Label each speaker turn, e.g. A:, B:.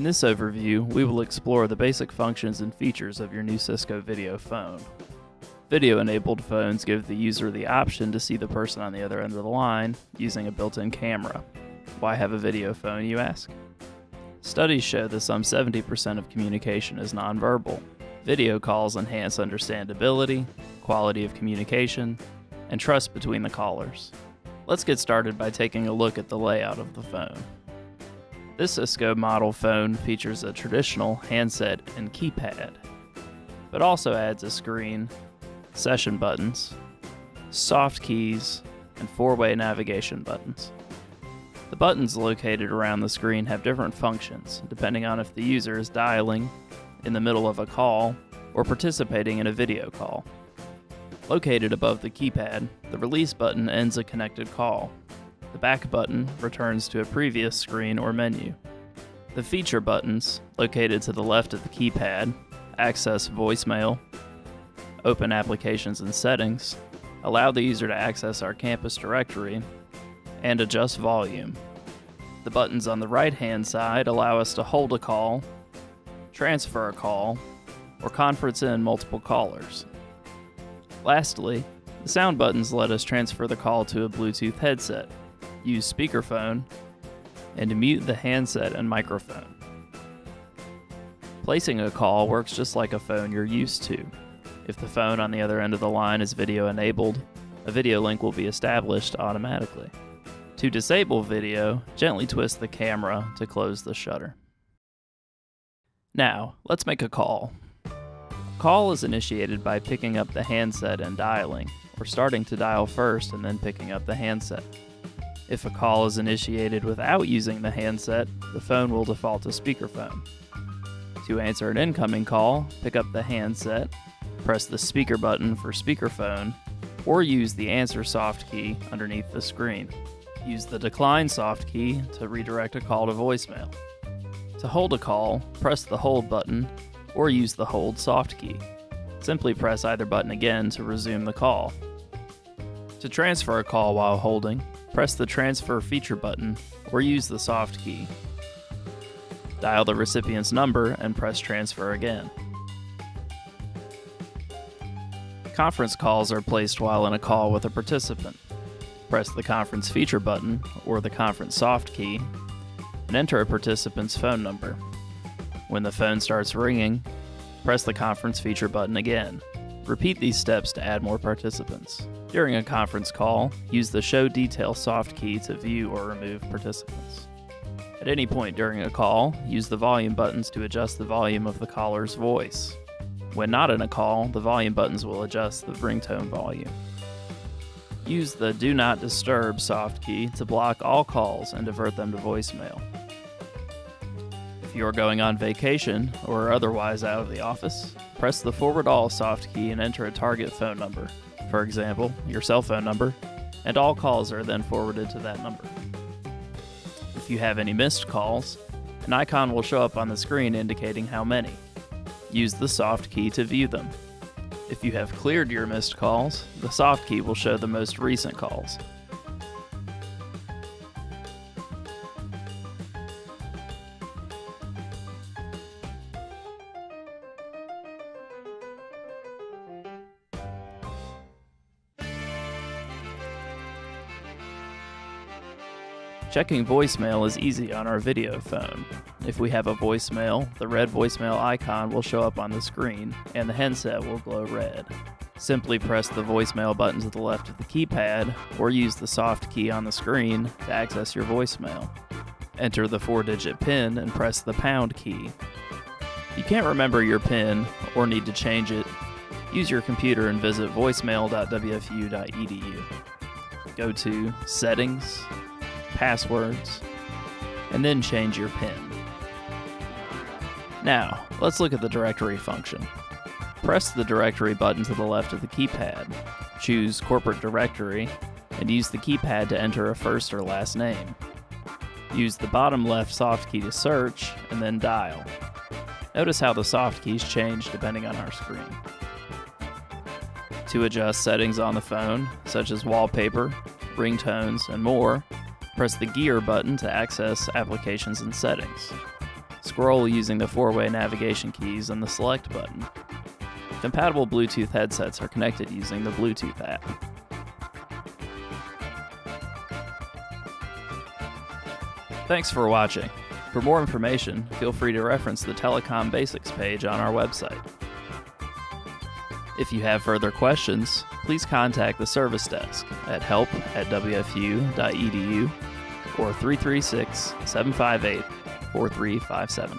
A: In this overview, we will explore the basic functions and features of your new Cisco video phone. Video-enabled phones give the user the option to see the person on the other end of the line using a built-in camera. Why have a video phone, you ask? Studies show that some 70% of communication is nonverbal. Video calls enhance understandability, quality of communication, and trust between the callers. Let's get started by taking a look at the layout of the phone. This Cisco model phone features a traditional handset and keypad, but also adds a screen, session buttons, soft keys, and four-way navigation buttons. The buttons located around the screen have different functions, depending on if the user is dialing, in the middle of a call, or participating in a video call. Located above the keypad, the release button ends a connected call. The back button returns to a previous screen or menu. The feature buttons, located to the left of the keypad, access voicemail, open applications and settings, allow the user to access our campus directory, and adjust volume. The buttons on the right hand side allow us to hold a call, transfer a call, or conference in multiple callers. Lastly, the sound buttons let us transfer the call to a Bluetooth headset, use speakerphone, and mute the handset and microphone. Placing a call works just like a phone you're used to. If the phone on the other end of the line is video enabled, a video link will be established automatically. To disable video, gently twist the camera to close the shutter. Now, let's make a call. Call is initiated by picking up the handset and dialing, or starting to dial first and then picking up the handset. If a call is initiated without using the handset, the phone will default to speakerphone. To answer an incoming call, pick up the handset, press the speaker button for speakerphone, or use the answer soft key underneath the screen. Use the decline soft key to redirect a call to voicemail. To hold a call, press the hold button or use the hold soft key. Simply press either button again to resume the call. To transfer a call while holding, press the transfer feature button or use the soft key. Dial the recipient's number and press transfer again. Conference calls are placed while in a call with a participant press the conference feature button or the conference soft key and enter a participant's phone number. When the phone starts ringing, press the conference feature button again. Repeat these steps to add more participants. During a conference call, use the Show Detail soft key to view or remove participants. At any point during a call, use the volume buttons to adjust the volume of the caller's voice. When not in a call, the volume buttons will adjust the ringtone volume. Use the Do Not Disturb soft key to block all calls and divert them to voicemail. If you are going on vacation or otherwise out of the office, press the Forward All soft key and enter a target phone number, for example, your cell phone number, and all calls are then forwarded to that number. If you have any missed calls, an icon will show up on the screen indicating how many. Use the soft key to view them. If you have cleared your missed calls, the soft key will show the most recent calls. Checking voicemail is easy on our video phone. If we have a voicemail, the red voicemail icon will show up on the screen and the handset will glow red. Simply press the voicemail button to the left of the keypad or use the soft key on the screen to access your voicemail. Enter the four digit PIN and press the pound key. If you can't remember your PIN or need to change it, use your computer and visit voicemail.wfu.edu. Go to Settings, passwords, and then change your PIN. Now, let's look at the directory function. Press the directory button to the left of the keypad, choose Corporate Directory, and use the keypad to enter a first or last name. Use the bottom left soft key to search, and then dial. Notice how the soft keys change depending on our screen. To adjust settings on the phone, such as wallpaper, ringtones, and more, press the gear button to access applications and settings. Scroll using the four way navigation keys and the select button. Compatible Bluetooth headsets are connected using the Bluetooth app. Thanks for watching. For more information, feel free to reference the Telecom Basics page on our website. If you have further questions, please contact the service desk at help at wfu.edu or 336 758 4357.